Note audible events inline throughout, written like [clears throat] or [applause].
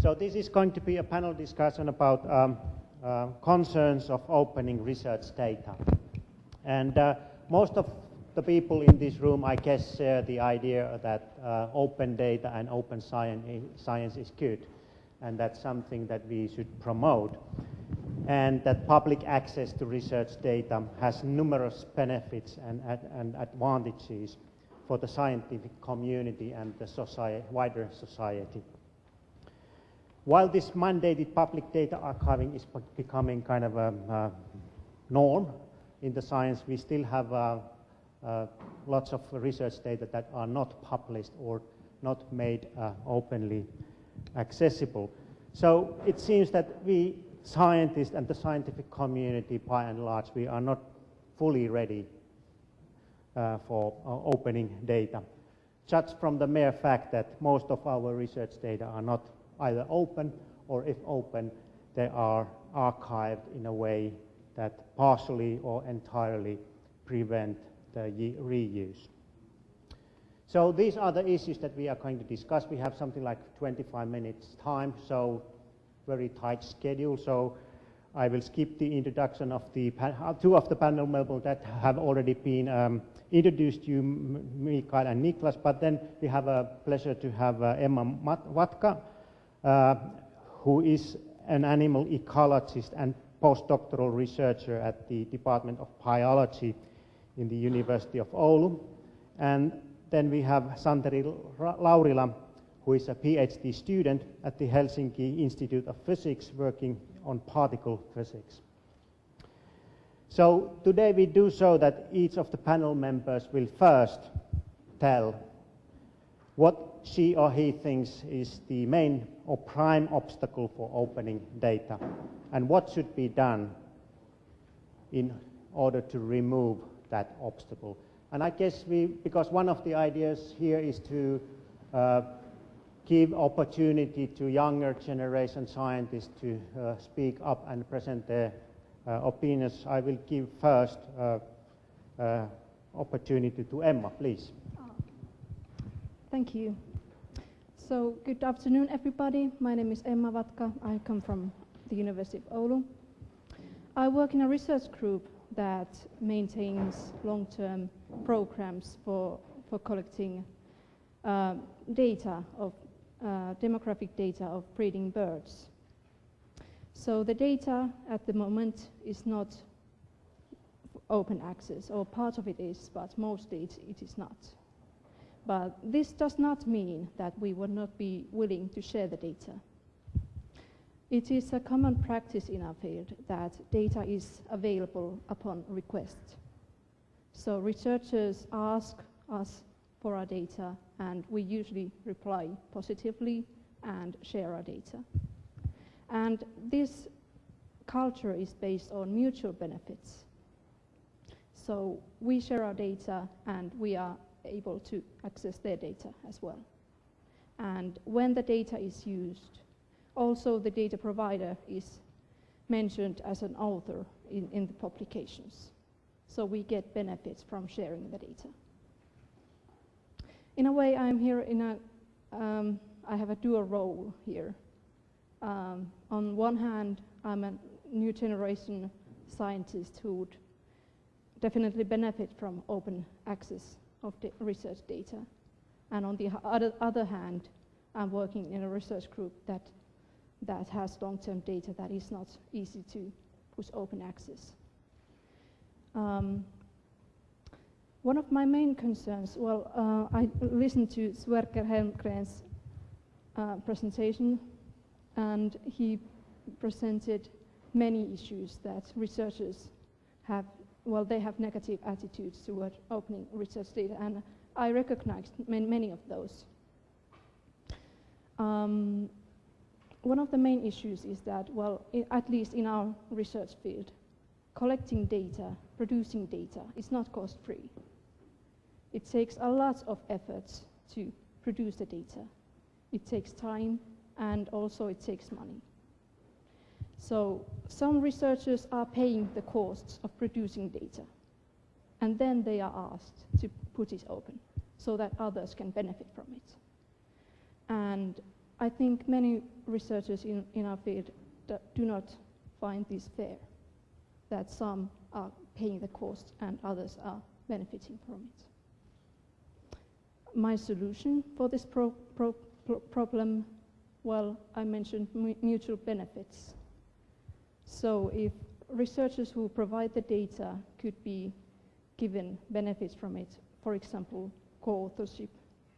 So this is going to be a panel discussion about um, uh, concerns of opening research data. And uh, most of the people in this room, I guess, share the idea that uh, open data and open science, science is good. And that's something that we should promote. And that public access to research data has numerous benefits and, and advantages for the scientific community and the society, wider society. While this mandated public data archiving is becoming kind of a, a norm in the science, we still have uh, uh, lots of research data that are not published or not made uh, openly accessible. So it seems that we scientists and the scientific community, by and large, we are not fully ready uh, for uh, opening data. Just from the mere fact that most of our research data are not either open or if open, they are archived in a way that partially or entirely prevent the reuse. So these are the issues that we are going to discuss. We have something like 25 minutes time, so very tight schedule. So I will skip the introduction of the uh, two of the panel members that have already been um, introduced to you, Mikael and Niklas, but then we have a pleasure to have uh, Emma Vatka, uh, who is an animal ecologist and postdoctoral researcher at the Department of Biology in the University of Oulu. And then we have Santeri Laurila, who is a PhD student at the Helsinki Institute of Physics working on particle physics. So today we do so that each of the panel members will first tell what she or he thinks is the main or prime obstacle for opening data and what should be done in order to remove that obstacle. And I guess we, because one of the ideas here is to uh, give opportunity to younger generation scientists to uh, speak up and present their uh, opinions, I will give first uh, uh, opportunity to Emma, please. Thank you. So good afternoon, everybody. My name is Emma Vatka. I come from the University of Oulu. I work in a research group that maintains long-term programs for, for collecting uh, data of uh, demographic data of breeding birds. So the data at the moment is not open access, or part of it is, but mostly it, it is not. But this does not mean that we would not be willing to share the data. It is a common practice in our field that data is available upon request. So researchers ask us for our data and we usually reply positively and share our data. And this culture is based on mutual benefits. So we share our data and we are able to access their data as well. And when the data is used, also the data provider is mentioned as an author in, in the publications. So we get benefits from sharing the data. In a way, I'm here in a, um, I have a dual role here. Um, on one hand, I'm a new generation scientist who would definitely benefit from open access of the research data. And on the other, other hand, I'm working in a research group that, that has long-term data that is not easy to push open access. Um, one of my main concerns, well, uh, I listened to Sverker Holmgren's uh, presentation, and he presented many issues that researchers have well, they have negative attitudes toward opening research data, and I recognized many of those. Um, one of the main issues is that, well, at least in our research field, collecting data, producing data is not cost-free. It takes a lot of efforts to produce the data. It takes time, and also it takes money. So some researchers are paying the costs of producing data, and then they are asked to put it open so that others can benefit from it. And I think many researchers in, in our field do not find this fair, that some are paying the cost and others are benefiting from it. My solution for this pro pro problem, well, I mentioned mutual benefits. So if researchers who provide the data could be given benefits from it, for example, co-authorship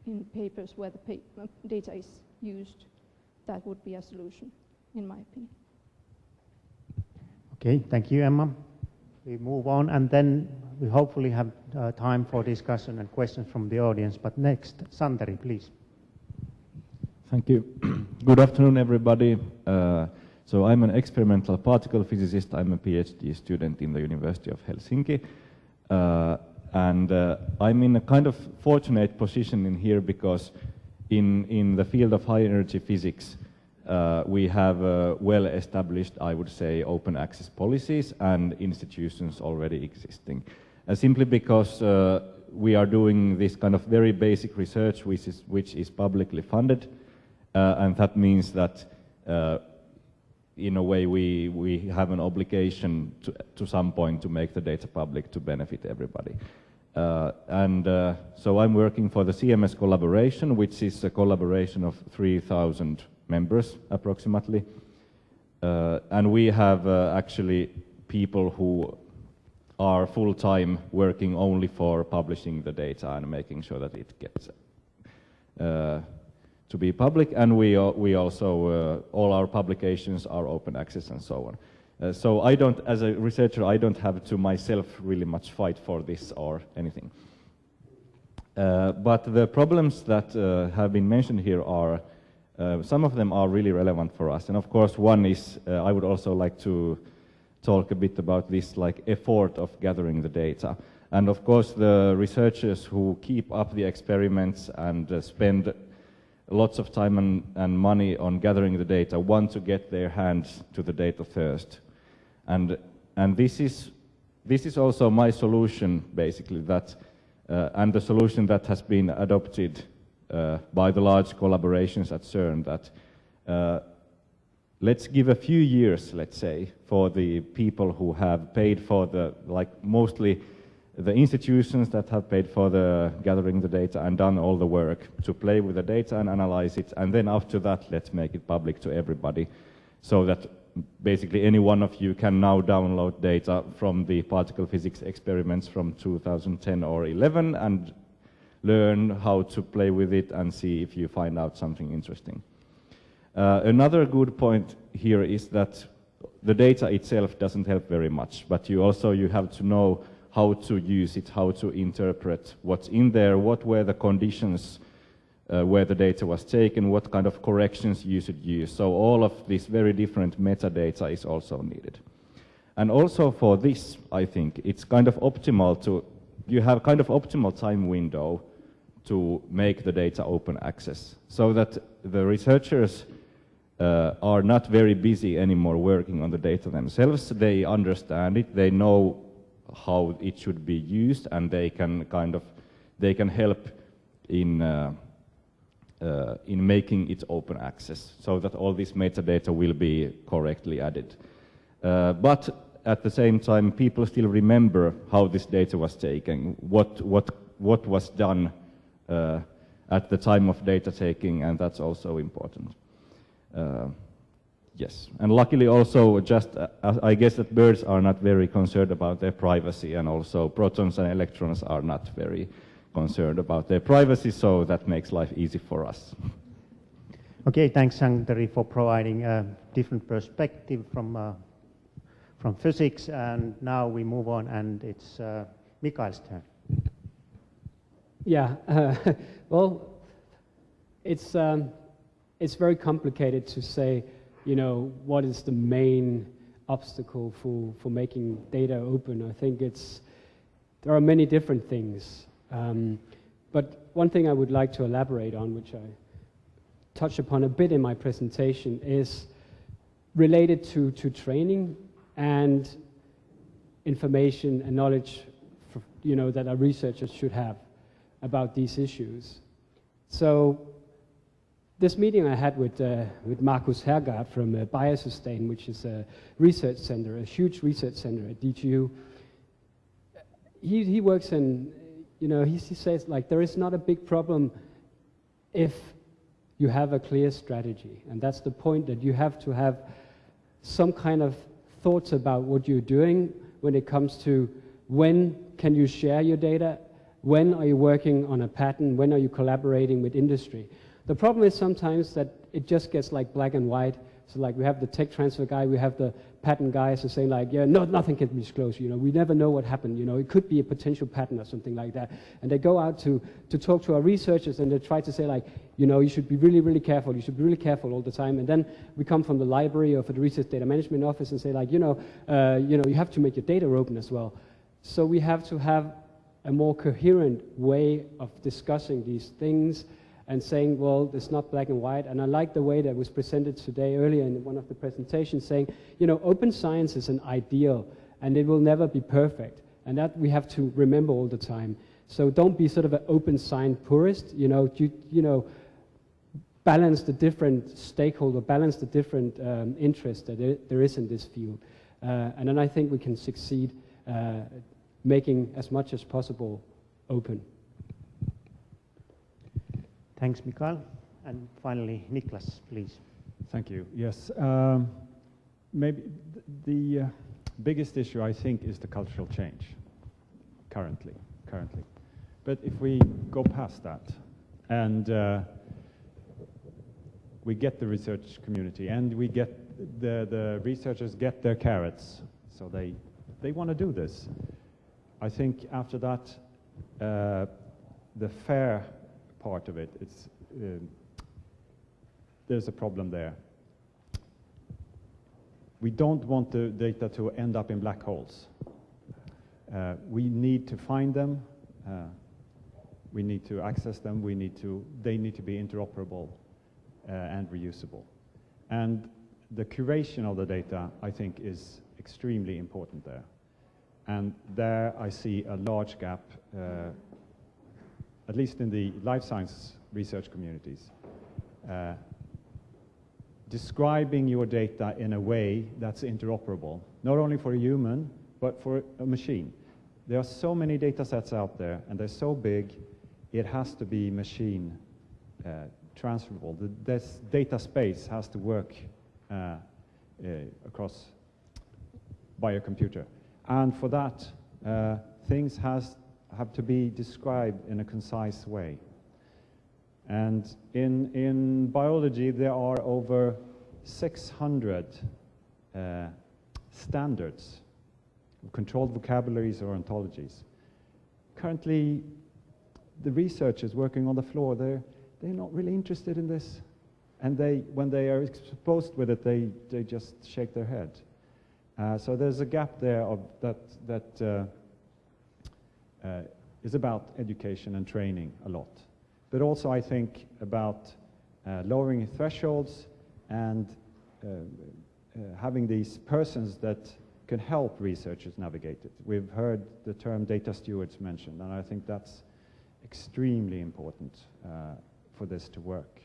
in papers where the pa data is used, that would be a solution, in my opinion. Okay, thank you, Emma. We move on, and then we hopefully have uh, time for discussion and questions from the audience. But next, Santeri, please. Thank you. [clears throat] Good afternoon, everybody. Uh, so I'm an experimental particle physicist. I'm a PhD student in the University of Helsinki. Uh, and uh, I'm in a kind of fortunate position in here because in, in the field of high energy physics, uh, we have uh, well established, I would say, open access policies and institutions already existing. Uh, simply because uh, we are doing this kind of very basic research which is, which is publicly funded, and that means that in a way we, we have an obligation to, to some point to make the data public to benefit everybody. Uh, and uh, so I'm working for the CMS collaboration, which is a collaboration of 3,000 members approximately. Uh, and we have uh, actually people who are full-time working only for publishing the data and making sure that it gets uh, to be public. And we, we also, uh, all our publications are open access and so on. Uh, so I don't, as a researcher, I don't have to myself really much fight for this or anything. Uh, but the problems that uh, have been mentioned here are, uh, some of them are really relevant for us. And of course, one is, uh, I would also like to talk a bit about this like effort of gathering the data. And of course, the researchers who keep up the experiments and spend lots of time and, and money on gathering the data want to get their hands to the data first. And, and this, is, this is also my solution, basically, that, uh, and the solution that has been adopted uh, by the large collaborations at CERN, that uh, let's give a few years, let's say, for the people who have paid for the, like mostly the institutions that have paid for the gathering the data and done all the work to play with the data and analyze it, and then after that, let's make it public to everybody so that basically any one of you can now download data from the particle physics experiments from 2010 or 11 and learn how to play with it and see if you find out something interesting. Uh, another good point here is that the data itself doesn't help very much, but you also you have to know how to use it, how to interpret what's in there, what were the conditions uh, where the data was taken, what kind of corrections you should use. So all of this very different metadata is also needed. And also for this, I think, it's kind of optimal to, you have kind of optimal time window to make the data open access so that the researchers uh, are not very busy anymore working on the data themselves. They understand it, they know how it should be used, and they can kind of, they can help in uh, uh, in making it open access so that all this metadata will be correctly added. Uh, but at the same time, people still remember how this data was taken, what, what, what was done uh, at the time of data taking, and that's also important. Yes, and luckily also just, uh, I guess that birds are not very concerned about their privacy, and also protons and electrons are not very concerned about their privacy, so that makes life easy for us. Okay, thanks, Santeri, for providing a different perspective from, uh, from physics. And now we move on, and it's uh, Mikael's turn. Yeah, uh, [laughs] well, it's, um, it's very complicated to say, you know, what is the main obstacle for, for making data open. I think it's, there are many different things. Um, but one thing I would like to elaborate on, which I touched upon a bit in my presentation, is related to, to training and information and knowledge for, you know, that our researchers should have about these issues. So this meeting I had with, uh, with Markus Herrgård from uh, Biosustain, which is a research center, a huge research center at DTU, he, he works in, you know, he, he says like there is not a big problem if you have a clear strategy. And that's the point that you have to have some kind of thoughts about what you're doing when it comes to when can you share your data, when are you working on a patent, when are you collaborating with industry. The problem is sometimes that it just gets like black and white. So like we have the tech transfer guy, we have the patent guys are saying like, yeah, no, nothing can be disclosed. You know, we never know what happened. You know, it could be a potential patent or something like that. And they go out to, to talk to our researchers and they try to say like, you know, you should be really, really careful. You should be really careful all the time. And then we come from the library or for the research data management office and say like, you know, uh, you know, you have to make your data open as well. So we have to have a more coherent way of discussing these things and saying, well, it's not black and white. And I like the way that was presented today earlier in one of the presentations saying, you know, open science is an ideal and it will never be perfect. And that we have to remember all the time. So don't be sort of an open science purist, you know, you, you know, balance the different stakeholder, balance the different um, interests that there, there is in this field. Uh, and then I think we can succeed uh, making as much as possible open. Thanks, Mikael. And finally, Niklas, please. Thank you. Yes. Um, maybe th the uh, biggest issue, I think, is the cultural change currently. Currently. But if we go past that and uh, we get the research community and we get the, the researchers get their carrots, so they, they want to do this. I think after that, uh, the fair part of it. It's, uh, there's a problem there. We don't want the data to end up in black holes. Uh, we need to find them. Uh, we need to access them. We need to, they need to be interoperable uh, and reusable. And the curation of the data, I think, is extremely important there. And there I see a large gap uh, at least in the life science research communities, uh, describing your data in a way that's interoperable, not only for a human, but for a machine. There are so many data sets out there, and they're so big, it has to be machine uh, transferable. The, this data space has to work uh, uh, across by a computer. And for that, uh, things has have to be described in a concise way. And in, in biology, there are over 600 uh, standards, controlled vocabularies or ontologies. Currently, the researchers working on the floor, they're, they're not really interested in this. And they, when they are exposed with it, they, they just shake their head. Uh, so there's a gap there of that, that uh, uh, is about education and training a lot. But also I think about uh, lowering thresholds and uh, uh, having these persons that can help researchers navigate it. We've heard the term data stewards mentioned, and I think that's extremely important uh, for this to work.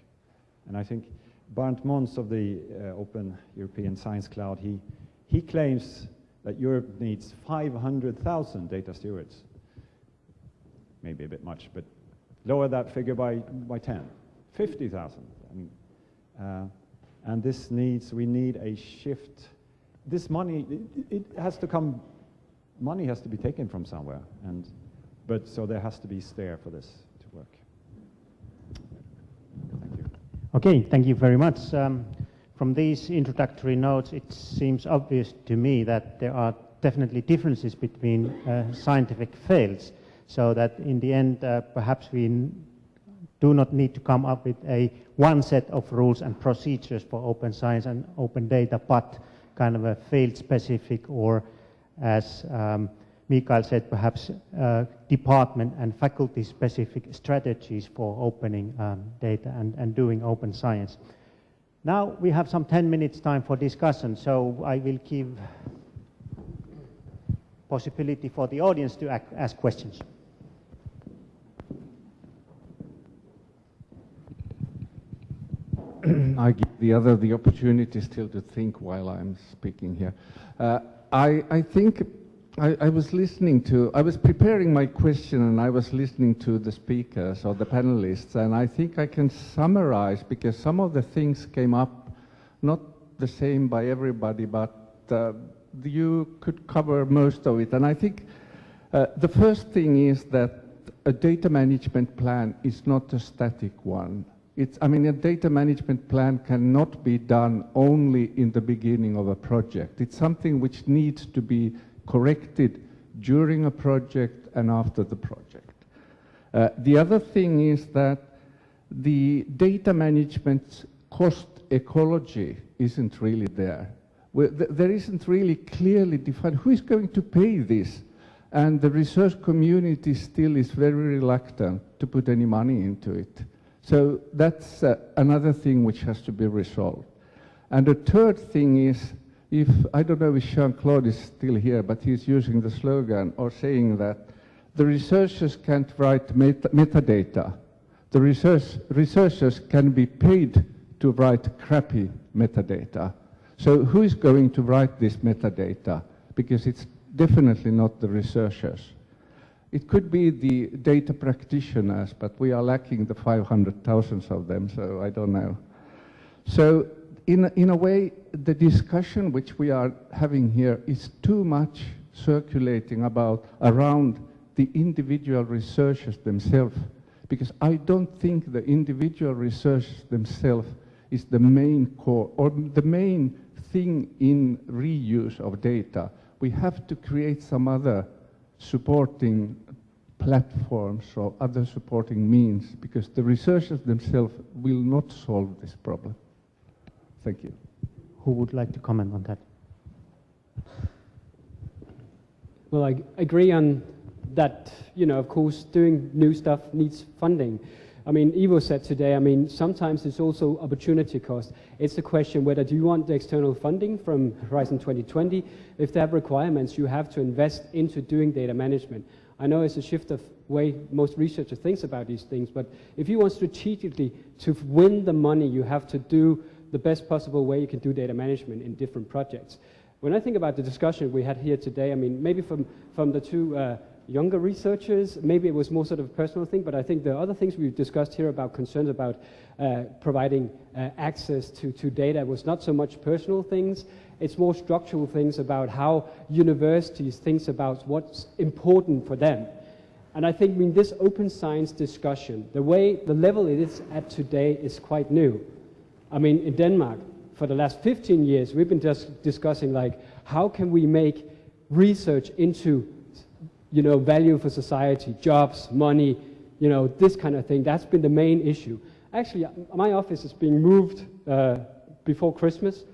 And I think Barend Mons of the Open European Science Cloud, he, he claims that Europe needs 500,000 data stewards maybe a bit much, but lower that figure by, by 10, 50,000. I mean, uh, and this needs, we need a shift. This money, it, it, has to come, money has to be taken from somewhere. And, but so there has to be stair for this to work. Thank you. Okay, thank you very much. Um, from these introductory notes, it seems obvious to me that there are definitely differences between uh, scientific fields so that in the end, uh, perhaps we do not need to come up with a one set of rules and procedures for open science and open data, but kind of a field-specific or, as um, Mikael said, perhaps uh, department and faculty-specific strategies for opening um, data and, and doing open science. Now we have some 10 minutes time for discussion, so I will give possibility for the audience to ask questions. [clears throat] I give the other the opportunity still to think while I'm speaking here. Uh, I, I think I, I, was listening to, I was preparing my question and I was listening to the speakers or the panelists, and I think I can summarize because some of the things came up not the same by everybody, but uh, you could cover most of it. And I think uh, the first thing is that a data management plan is not a static one. It's, I mean, a data management plan cannot be done only in the beginning of a project. It's something which needs to be corrected during a project and after the project. Uh, the other thing is that the data management cost ecology isn't really there. there isn't really clearly defined who is going to pay this. And the research community still is very reluctant to put any money into it. So that's uh, another thing which has to be resolved. And the third thing is, if, I don't know if Jean-Claude is still here, but he's using the slogan or saying that the researchers can't write meta metadata. The research, researchers can be paid to write crappy metadata. So who is going to write this metadata? Because it's definitely not the researchers. It could be the data practitioners, but we are lacking the 500,000 of them, so I don't know. So in, in a way, the discussion which we are having here is too much circulating about around the individual researchers themselves, because I don't think the individual researchers themselves is the main core or the main thing in reuse of data. We have to create some other supporting platforms or other supporting means because the researchers themselves will not solve this problem. Thank you. Who would like to comment on that? Well, I agree on that, you know, of course, doing new stuff needs funding. I mean, Ivo said today, I mean, sometimes it's also opportunity cost. It's a question whether do you want the external funding from Horizon 2020? If they have requirements, you have to invest into doing data management. I know it's a shift of way most researchers thinks about these things, but if you want strategically to win the money, you have to do the best possible way you can do data management in different projects. When I think about the discussion we had here today, I mean, maybe from, from the two uh, younger researchers. Maybe it was more sort of a personal thing, but I think the other things we've discussed here about concerns about uh, providing uh, access to, to data was not so much personal things. It's more structural things about how universities think about what's important for them. And I think in this open science discussion, the way, the level it is at today is quite new. I mean, in Denmark, for the last 15 years, we've been just discussing like, how can we make research into you know, value for society, jobs, money, you know, this kind of thing. That's been the main issue. Actually, my office is being moved uh, before Christmas.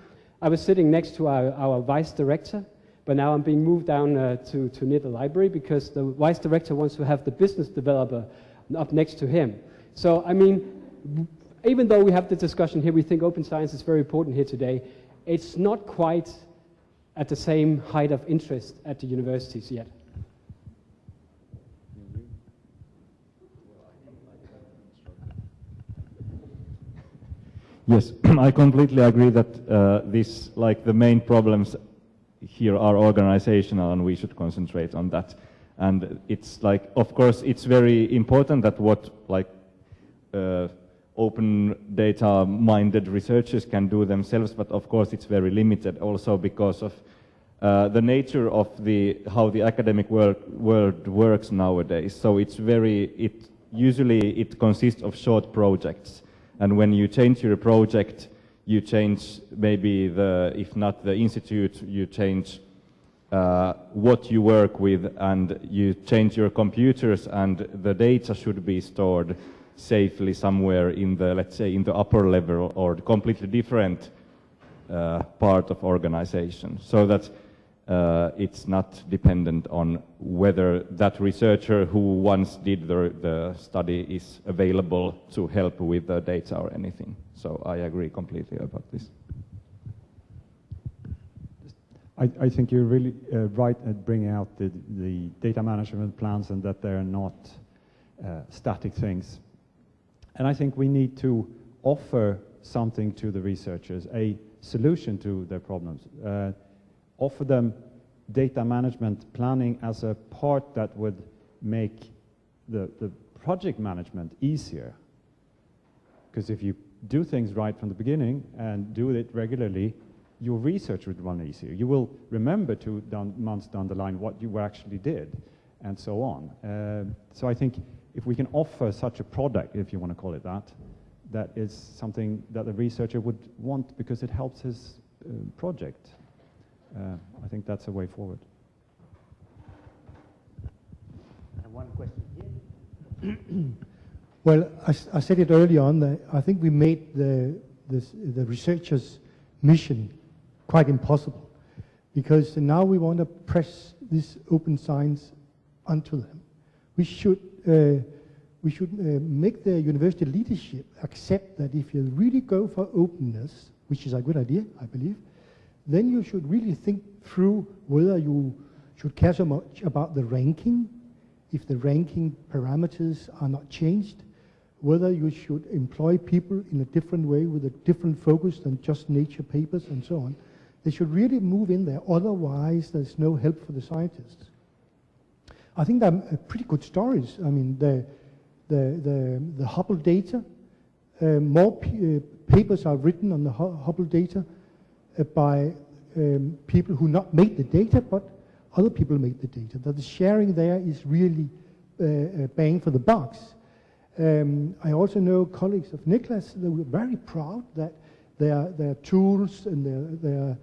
I was sitting next to our, our vice director, but now I'm being moved down uh, to, to near the library because the vice director wants to have the business developer up next to him. So, I mean, even though we have the discussion here, we think open science is very important here today, it's not quite at the same height of interest at the universities yet. Yes, [clears throat] I completely agree that uh, this, like the main problems here are organizational and we should concentrate on that. And it's like, of course, it's very important that what like uh, open data minded researchers can do themselves, but of course it's very limited also because of uh, the nature of the, how the academic world, world works nowadays. So it's very, it, usually it consists of short projects and when you change your project, you change maybe the, if not the institute, you change uh, what you work with and you change your computers and the data should be stored safely somewhere in the, let's say, in the upper level or completely different uh, part of organization. So that uh, it's not dependent on whether that researcher who once did the, the, study is available to help with the data or anything. So I agree completely about this. I, I think you're really uh, right at bringing out the, the, data management plans and that they're not uh, static things. And I think we need to offer something to the researchers, a solution to their problems. Offer them data management planning as a part that would make the, the project management easier. Because if you do things right from the beginning and do it regularly, your research would run easier. You will remember two down, months down the line what you actually did, and so on. Uh, so I think if we can offer such a product, if you want to call it that, that is something that the researcher would want because it helps his uh, project. Uh, I think that's a way forward. And one question here. [clears throat] Well, I, I, said it early on that I think we made the, the, the researchers' mission quite impossible because now we want to press this open science onto them. We should, uh, we should uh, make the university leadership accept that if you really go for openness, which is a good idea, I believe, then you should really think through whether you should care so much about the ranking, if the ranking parameters are not changed, whether you should employ people in a different way with a different focus than just nature papers and so on. They should really move in there, otherwise there's no help for the scientists. I think they're uh, pretty good stories. I mean, the, the, the, the Hubble data, uh, more uh, papers are written on the Hubble data by um, people who not made the data, but other people made the data. That the sharing there is really uh, uh, bang for the bucks. Um, I also know colleagues of Niklas that were very proud that their, their tools and their, their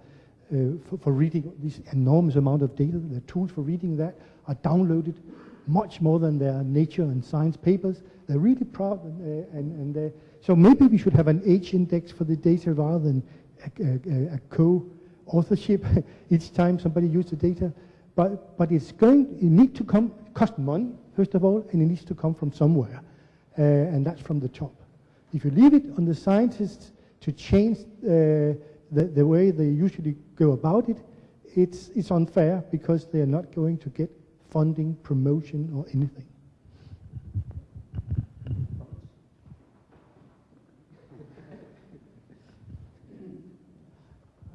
uh, for, for, reading this enormous amount of data, their tools for reading that are downloaded much more than their nature and science papers. They're really proud, and, uh, and, and uh, so maybe we should have an H index for the data rather than a, a, a co-authorship [laughs] each time somebody uses the data. But, but it's going, it needs to come, cost money, first of all, and it needs to come from somewhere uh, and that's from the top. If you leave it on the scientists to change uh, the, the way they usually go about it, it's, it's unfair because they're not going to get funding, promotion, or anything.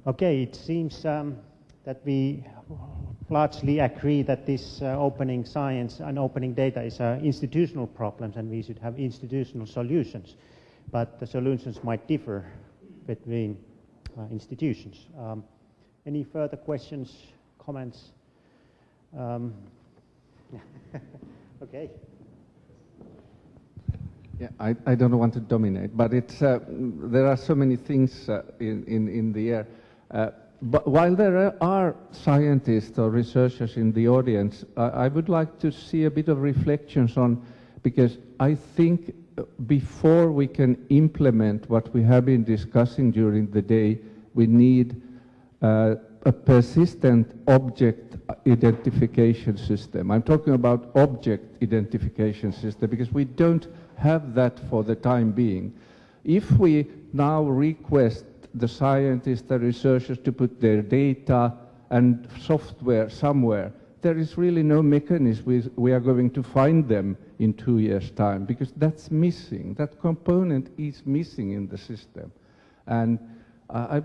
Okay, it seems um, that we largely agree that this uh, opening science and opening data is an institutional problems and we should have institutional solutions. But the solutions might differ between uh, institutions. Um, any further questions, comments? Um, [laughs] okay. Yeah, I, I don't want to dominate, but it's, uh, there are so many things uh, in, in, in the air. Uh, but while there are scientists or researchers in the audience, I would like to see a bit of reflections on, because I think uh, before we can implement what we have been discussing during the day, we need uh, a persistent object identification system. I'm talking about object identification system because we don't have that for the time being. If we now request the scientists, the researchers to put their data and software somewhere, there is really no mechanism we, are going to find them in two years' time because that's missing. That component is missing in the system. And I,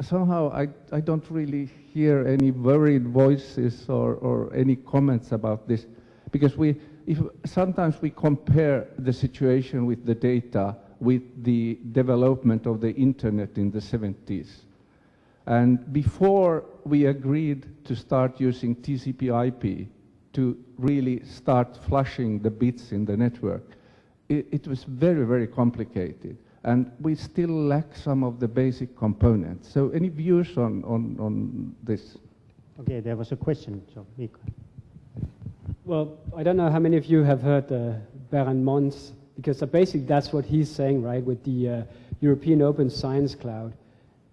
somehow I, I don't really hear any worried voices or, or any comments about this because we, if, sometimes we compare the situation with the data with the development of the internet in the 70s. And before we agreed to start using TCP IP to really start flushing the bits in the network, it, it, was very, very complicated. And we still lack some of the basic components. So any views on, on, on this? Okay, there was a question, so Mika. Well, I don't know how many of you have heard uh, Barend Mons because basically that's what he's saying, right, with the uh, European Open Science Cloud,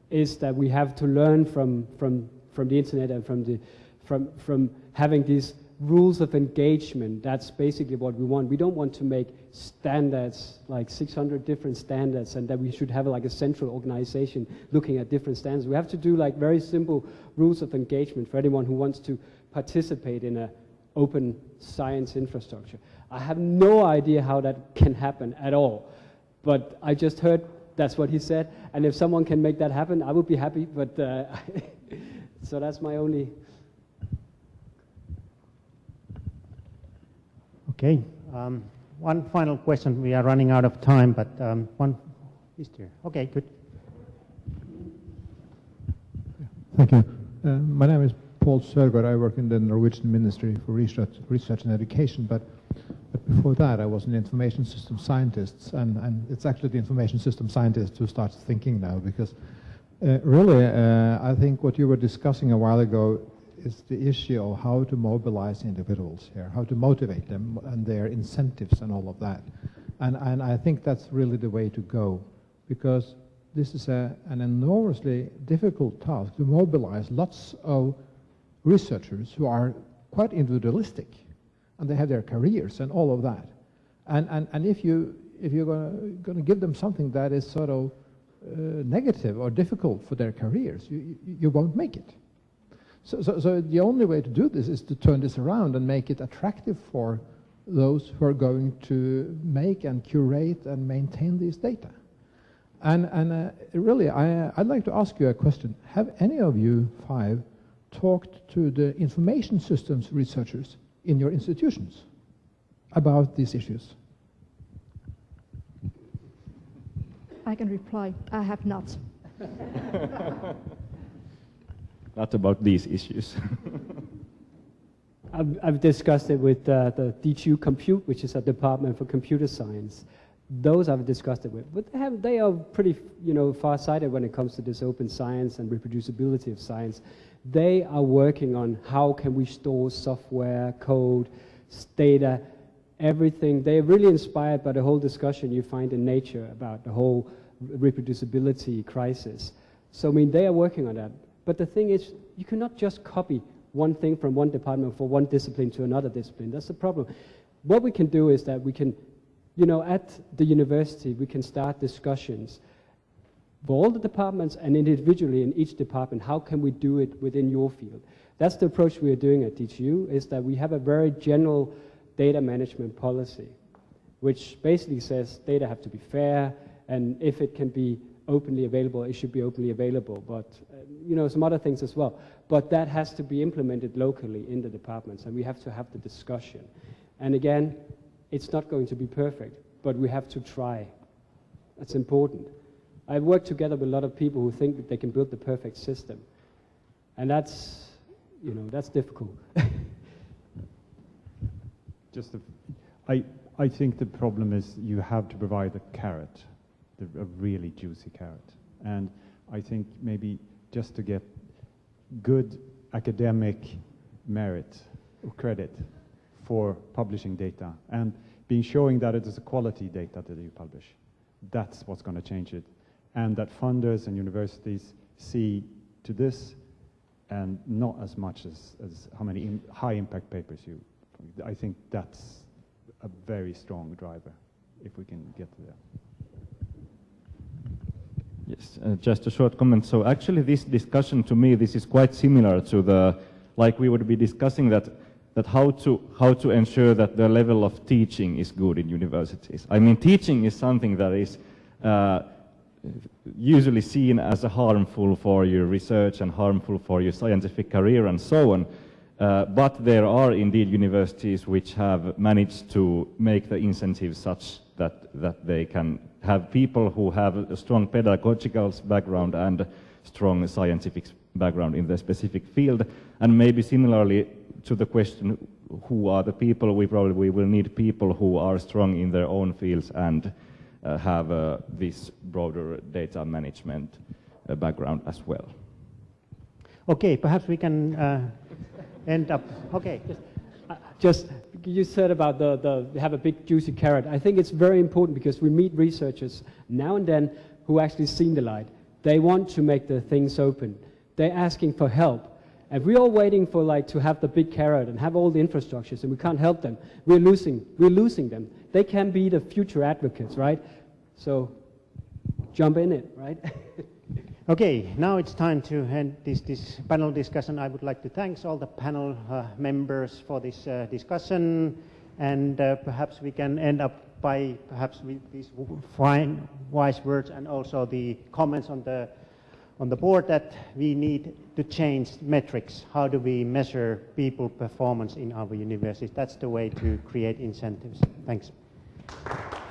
is that we have to learn from, from, from the internet and from, the, from, from having these rules of engagement. That's basically what we want. We don't want to make standards, like 600 different standards, and that we should have like a central organization looking at different standards. We have to do like very simple rules of engagement for anyone who wants to participate in a open science infrastructure. I have no idea how that can happen at all. But I just heard That's what he said. And if someone can make that happen, I would be happy. But uh, [laughs] so that's my only. Okay. Um, one final question. We are running out of time, but um, one is there. Okay, good. Thank you. Uh, my name is Paul Sörgård. I work in the Norwegian Ministry for Research, Research and Education, but, but before that I was an information system scientist, and, and it's actually the information system scientist who starts thinking now, because uh, really uh, I think what you were discussing a while ago is the issue of how to mobilize individuals here, how to motivate them and their incentives and all of that. And, and I think that's really the way to go, because this is a, an enormously difficult task to mobilize lots of researchers who are quite individualistic and they have their careers and all of that. And, and, and if, you, if you're going to give them something that is sort of uh, negative or difficult for their careers, you, you, you won't make it. So, so, so the only way to do this is to turn this around and make it attractive for those who are going to make and curate and maintain these data. And, and uh, really, I, I'd like to ask you a question. Have any of you five talked to the information systems researchers in your institutions about these issues? I can reply, I have not. [laughs] Not about these issues. [laughs] I've, I've, discussed it with uh, the DTU Compute, which is a department for computer science. Those I've discussed it with, but they, have, they are pretty, you know, far-sighted when it comes to this open science and reproducibility of science. They are working on how can we store software, code, data, everything. They're really inspired by the whole discussion you find in Nature about the whole reproducibility crisis. So, I mean, they are working on that. But the thing is, you cannot just copy one thing from one department for one discipline to another discipline. That's the problem. What we can do is that we can, you know, at the university, we can start discussions for all the departments and individually in each department, how can we do it within your field? That's the approach we are doing at DTU, is that we have a very general data management policy, which basically says data have to be fair, and if it can be openly available, it should be openly available, but uh, you know, some other things as well. But that has to be implemented locally in the departments, and we have to have the discussion. And again, it's not going to be perfect, but we have to try. That's important. I've worked together with a lot of people who think that they can build the perfect system. And that's, you know, that's difficult. [laughs] Just, a, I, I think the problem is you have to provide a carrot, the, a really juicy carrot. And I think maybe just to get good academic merit or credit for publishing data and being showing that it is a quality data that you publish. That's what's going to change it and that funders and universities see to this and not as much as, as how many Im high impact papers you. I think that's a very strong driver if we can get there. Yes, uh, just a short comment. So actually this discussion to me, this is quite similar to the, like we would be discussing that, that how to, how to ensure that the level of teaching is good in universities. I mean, teaching is something that is uh, usually seen as harmful for your research and harmful for your scientific career and so on. Uh, but there are indeed universities which have managed to make the incentives such that, that they can have people who have a strong pedagogical background and strong scientific background in their specific field. And maybe similarly to the question, who are the people, we probably we will need people who are strong in their own fields and have uh, this broader data management uh, background as well. Okay, perhaps we can end up. Okay. Just, you said about the, the have a big juicy carrot. I think it's very important because we meet researchers now and then who actually seen the light. They want to make the things open. They're asking for help. And we're all waiting for like to have the big carrot and have all the infrastructures and we can't help them. We're losing, we're losing them. They can be the future advocates, right? So jump in it, right? [laughs] okay, now it's time to end this, this panel discussion. I would like to thank all the panel uh, members for this uh, discussion and uh, perhaps we can end up by perhaps with these fine, wise words and also the comments on the on the board that we need to change metrics. How do we measure people performance in our universities? That's the way to create incentives. Thanks. Thank you.